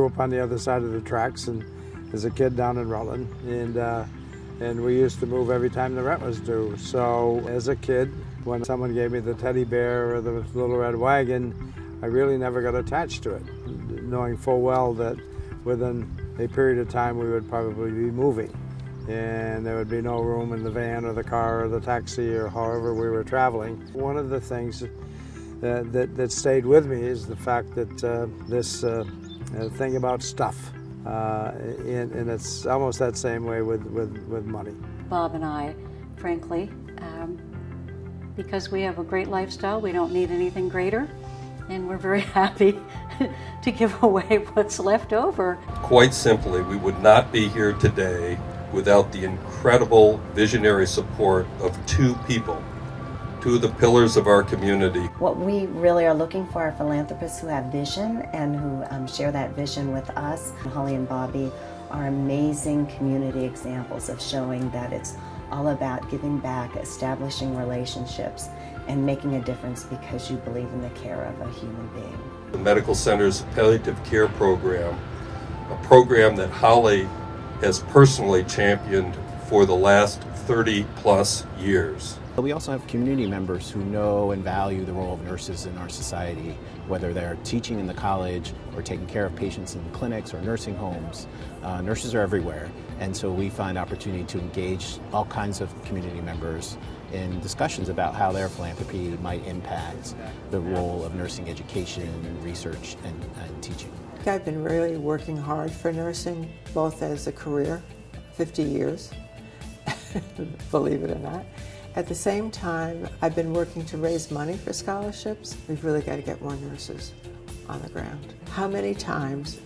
grew up on the other side of the tracks and as a kid down in Rutland. And, uh, and we used to move every time the rent was due. So as a kid, when someone gave me the teddy bear or the little red wagon, I really never got attached to it, knowing full well that within a period of time we would probably be moving and there would be no room in the van or the car or the taxi or however we were traveling. One of the things that, that, that stayed with me is the fact that uh, this uh, uh thing about stuff, uh, and, and, it's almost that same way with, with, with money. Bob and I, frankly, um, because we have a great lifestyle, we don't need anything greater, and we're very happy to give away what's left over. Quite simply, we would not be here today without the incredible visionary support of two people, of the pillars of our community. What we really are looking for are philanthropists who have vision and who um, share that vision with us. Holly and Bobby are amazing community examples of showing that it's all about giving back, establishing relationships, and making a difference because you believe in the care of a human being. The Medical Center's Palliative Care Program, a program that Holly has personally championed for the last 30 plus years. But we also have community members who know and value the role of nurses in our society, whether they're teaching in the college or taking care of patients in clinics or nursing homes. Uh, nurses are everywhere, and so we find opportunity to engage all kinds of community members in discussions about how their philanthropy might impact the role of nursing education, and research, and, and teaching. I've been really working hard for nursing, both as a career, 50 years, believe it or not. At the same time, I've been working to raise money for scholarships. We've really got to get more nurses on the ground. How many times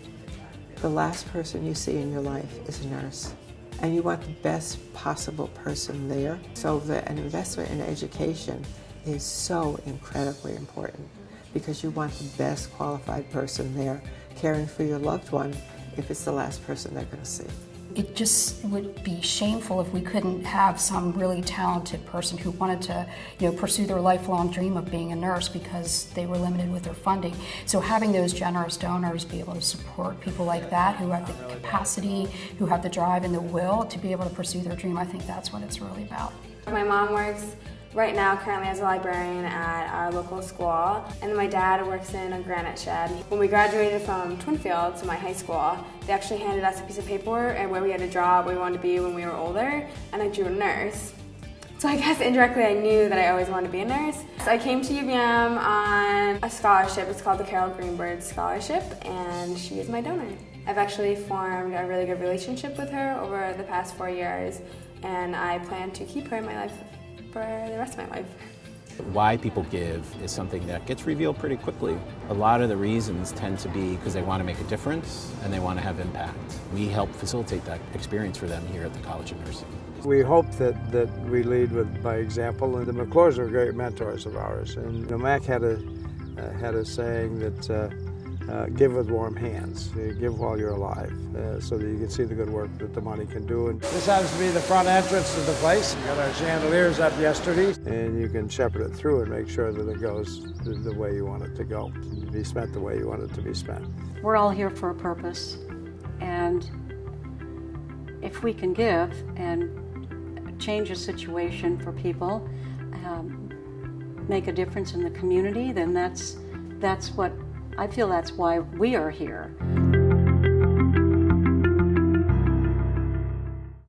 the last person you see in your life is a nurse? And you want the best possible person there. So the, an investment in education is so incredibly important because you want the best qualified person there caring for your loved one if it's the last person they're going to see. It just would be shameful if we couldn't have some really talented person who wanted to, you know, pursue their lifelong dream of being a nurse because they were limited with their funding. So having those generous donors be able to support people like that who have the capacity, who have the drive and the will to be able to pursue their dream, I think that's what it's really about. My mom works right now currently as a librarian at our local school and my dad works in a granite shed. When we graduated from Twinfield to my high school, they actually handed us a piece of paper and where we had to draw what we wanted to be when we were older and I drew a nurse. So I guess indirectly I knew that I always wanted to be a nurse. So I came to UVM on a scholarship. It's called the Carol Greenberg Scholarship and she is my donor. I've actually formed a really good relationship with her over the past four years and I plan to keep her in my life for the rest of my life. Why people give is something that gets revealed pretty quickly. A lot of the reasons tend to be because they want to make a difference and they want to have impact. We help facilitate that experience for them here at the College of Nursing. We hope that, that we lead with by example, and the McClures are great mentors of ours. And you know, Mac had a, uh, had a saying that uh, uh, give with warm hands. give while you're alive uh, so that you can see the good work that the money can do. And this happens to be the front entrance to the place. We got our chandeliers up yesterday and you can shepherd it through and make sure that it goes the way you want it to go, be spent the way you want it to be spent. We're all here for a purpose and if we can give and change a situation for people, um, make a difference in the community, then that's that's what I feel that's why we are here.